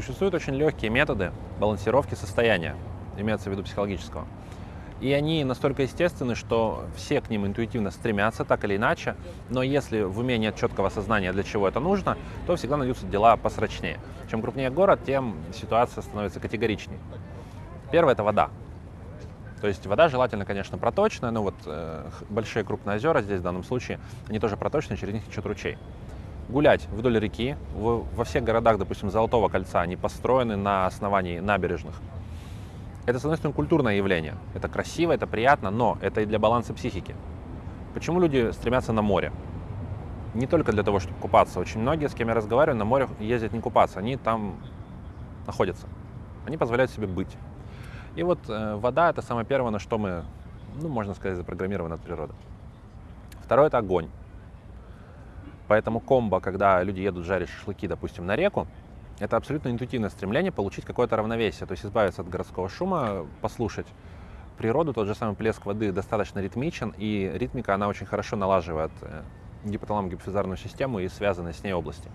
Существуют очень легкие методы балансировки состояния, имеется в виду психологического. И они настолько естественны, что все к ним интуитивно стремятся, так или иначе. Но если в уме нет четкого сознания, для чего это нужно, то всегда найдутся дела посрочнее. Чем крупнее город, тем ситуация становится категоричнее. Первое – это вода. То есть вода желательно, конечно, проточная, но вот э, большие крупные озера здесь в данном случае, они тоже проточные, через них течет ручей. Гулять вдоль реки, во всех городах, допустим, Золотого кольца, они построены на основании набережных. Это, с одной стороны, культурное явление. Это красиво, это приятно, но это и для баланса психики. Почему люди стремятся на море? Не только для того, чтобы купаться. Очень многие, с кем я разговариваю, на море ездят не купаться, они там находятся. Они позволяют себе быть. И вот э, вода это самое первое, на что мы, ну, можно сказать, запрограммированы от природы. Второе это огонь. Поэтому комбо, когда люди едут жарить шашлыки, допустим, на реку, это абсолютно интуитивное стремление получить какое-то равновесие, то есть избавиться от городского шума, послушать природу, тот же самый плеск воды достаточно ритмичен, и ритмика, она очень хорошо налаживает э, гипоталамо-гипофизарную систему и связанные с ней области.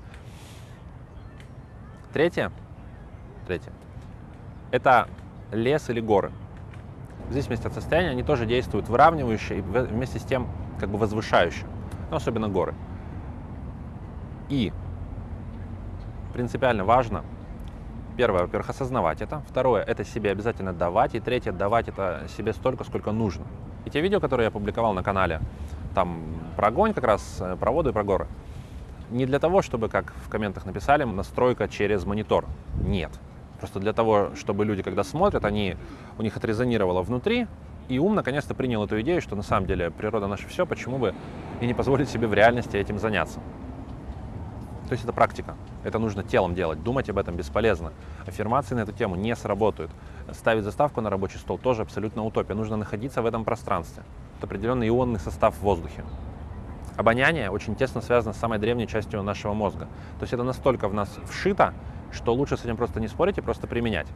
Третье, третье, это лес или горы. В зависимости от состояния они тоже действуют выравнивающе и вместе с тем как бы возвышающе, но особенно горы. И принципиально важно, первое, во-первых, осознавать это, второе, это себе обязательно давать, и третье, давать это себе столько, сколько нужно. И те видео, которые я публиковал на канале, там про огонь как раз, э, про воду и про горы, не для того, чтобы, как в комментах написали, настройка через монитор. Нет. Просто для того, чтобы люди, когда смотрят, они, у них отрезонировало внутри, и ум наконец-то принял эту идею, что на самом деле природа наше все, почему бы и не позволить себе в реальности этим заняться. То есть это практика. Это нужно телом делать. Думать об этом бесполезно. Аффирмации на эту тему не сработают. Ставить заставку на рабочий стол тоже абсолютно утопия. Нужно находиться в этом пространстве. Это определенный ионный состав в воздухе. Обоняние очень тесно связано с самой древней частью нашего мозга. То есть это настолько в нас вшито, что лучше с этим просто не спорить и просто применять.